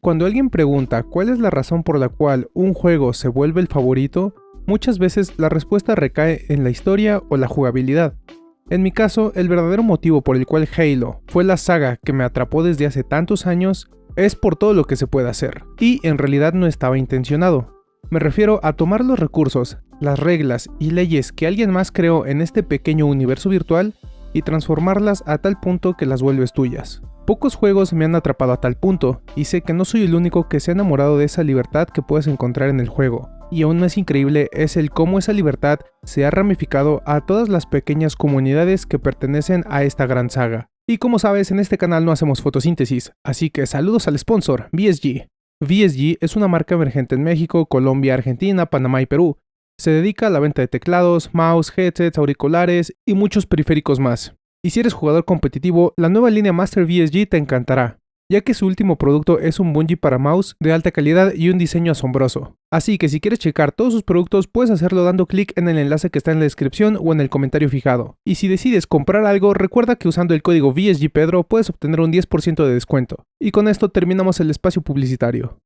Cuando alguien pregunta cuál es la razón por la cual un juego se vuelve el favorito, muchas veces la respuesta recae en la historia o la jugabilidad. En mi caso, el verdadero motivo por el cual Halo fue la saga que me atrapó desde hace tantos años es por todo lo que se puede hacer, y en realidad no estaba intencionado. Me refiero a tomar los recursos, las reglas y leyes que alguien más creó en este pequeño universo virtual y transformarlas a tal punto que las vuelves tuyas. Pocos juegos me han atrapado a tal punto, y sé que no soy el único que se ha enamorado de esa libertad que puedes encontrar en el juego. Y aún más increíble es el cómo esa libertad se ha ramificado a todas las pequeñas comunidades que pertenecen a esta gran saga. Y como sabes, en este canal no hacemos fotosíntesis, así que saludos al sponsor, VSG. VSG es una marca emergente en México, Colombia, Argentina, Panamá y Perú. Se dedica a la venta de teclados, mouse, headsets, auriculares y muchos periféricos más. Y si eres jugador competitivo, la nueva línea Master VSG te encantará, ya que su último producto es un bungee para mouse de alta calidad y un diseño asombroso. Así que si quieres checar todos sus productos, puedes hacerlo dando clic en el enlace que está en la descripción o en el comentario fijado. Y si decides comprar algo, recuerda que usando el código VSGPedro puedes obtener un 10% de descuento. Y con esto terminamos el espacio publicitario.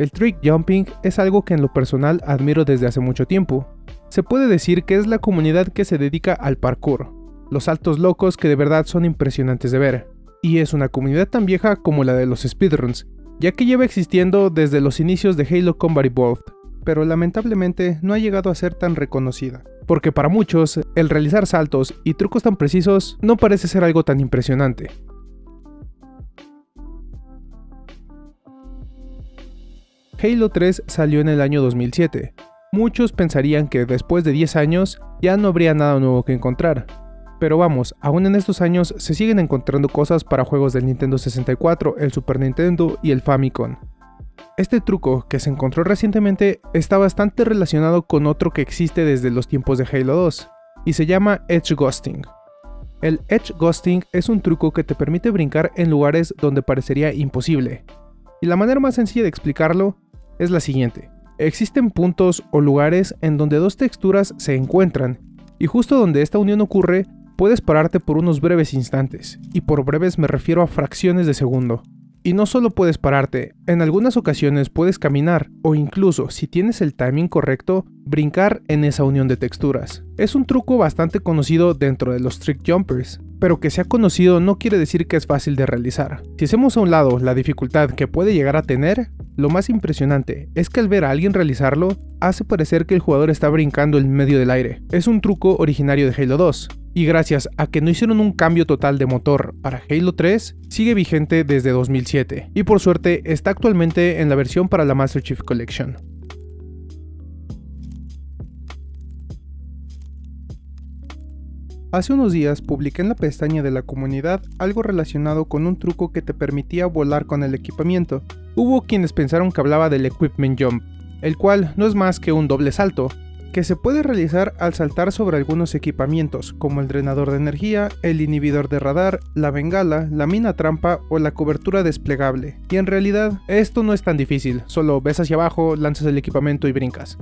El trick jumping es algo que en lo personal admiro desde hace mucho tiempo. Se puede decir que es la comunidad que se dedica al parkour, los saltos locos que de verdad son impresionantes de ver. Y es una comunidad tan vieja como la de los speedruns, ya que lleva existiendo desde los inicios de Halo Combat Evolved, pero lamentablemente no ha llegado a ser tan reconocida. Porque para muchos, el realizar saltos y trucos tan precisos no parece ser algo tan impresionante. Halo 3 salió en el año 2007. Muchos pensarían que después de 10 años ya no habría nada nuevo que encontrar, pero vamos, aún en estos años se siguen encontrando cosas para juegos del Nintendo 64, el Super Nintendo y el Famicom. Este truco que se encontró recientemente está bastante relacionado con otro que existe desde los tiempos de Halo 2, y se llama Edge Ghosting. El Edge Ghosting es un truco que te permite brincar en lugares donde parecería imposible. Y la manera más sencilla de explicarlo es la siguiente. Existen puntos o lugares en donde dos texturas se encuentran, y justo donde esta unión ocurre puedes pararte por unos breves instantes, y por breves me refiero a fracciones de segundo. Y no solo puedes pararte, en algunas ocasiones puedes caminar, o incluso, si tienes el timing correcto, brincar en esa unión de texturas. Es un truco bastante conocido dentro de los trick jumpers, pero que sea conocido no quiere decir que es fácil de realizar. Si hacemos a un lado la dificultad que puede llegar a tener, lo más impresionante es que al ver a alguien realizarlo, hace parecer que el jugador está brincando en medio del aire. Es un truco originario de Halo 2, y gracias a que no hicieron un cambio total de motor para Halo 3, sigue vigente desde 2007, y por suerte está actualmente en la versión para la Master Chief Collection. Hace unos días publiqué en la pestaña de la comunidad algo relacionado con un truco que te permitía volar con el equipamiento. Hubo quienes pensaron que hablaba del Equipment Jump, el cual no es más que un doble salto, que se puede realizar al saltar sobre algunos equipamientos, como el drenador de energía, el inhibidor de radar, la bengala, la mina trampa o la cobertura desplegable. Y en realidad, esto no es tan difícil, solo ves hacia abajo, lanzas el equipamiento y brincas.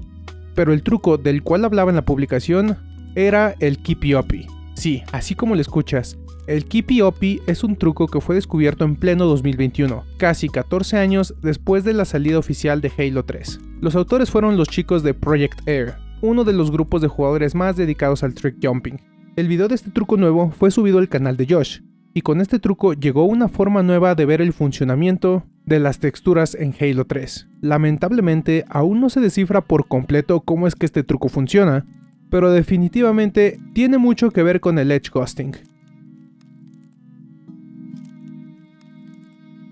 Pero el truco del cual hablaba en la publicación era el Uppy. Sí, así como lo escuchas, el Uppy es un truco que fue descubierto en pleno 2021, casi 14 años después de la salida oficial de Halo 3. Los autores fueron los chicos de Project Air, uno de los grupos de jugadores más dedicados al trick jumping. El video de este truco nuevo fue subido al canal de Josh, y con este truco llegó una forma nueva de ver el funcionamiento de las texturas en Halo 3. Lamentablemente aún no se descifra por completo cómo es que este truco funciona, pero definitivamente tiene mucho que ver con el edge ghosting.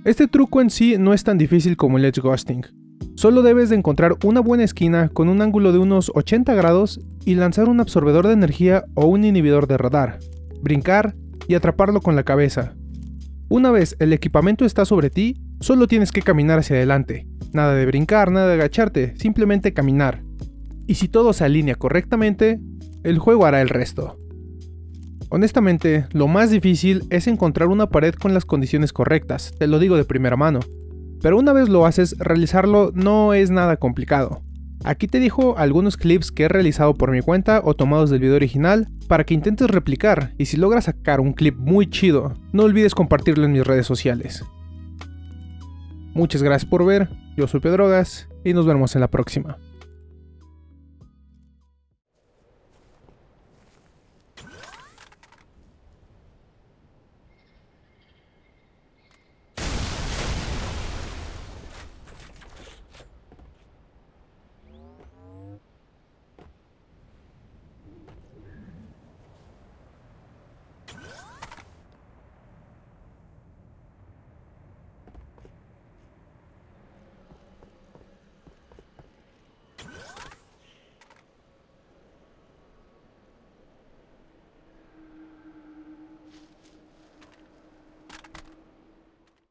Este truco en sí no es tan difícil como el edge ghosting, Solo debes de encontrar una buena esquina con un ángulo de unos 80 grados y lanzar un absorbedor de energía o un inhibidor de radar, brincar y atraparlo con la cabeza. Una vez el equipamiento está sobre ti, solo tienes que caminar hacia adelante. Nada de brincar, nada de agacharte, simplemente caminar. Y si todo se alinea correctamente, el juego hará el resto. Honestamente, lo más difícil es encontrar una pared con las condiciones correctas, te lo digo de primera mano. Pero una vez lo haces, realizarlo no es nada complicado. Aquí te dejo algunos clips que he realizado por mi cuenta o tomados del video original para que intentes replicar y si logras sacar un clip muy chido, no olvides compartirlo en mis redes sociales. Muchas gracias por ver, yo soy Pedrogas y nos vemos en la próxima.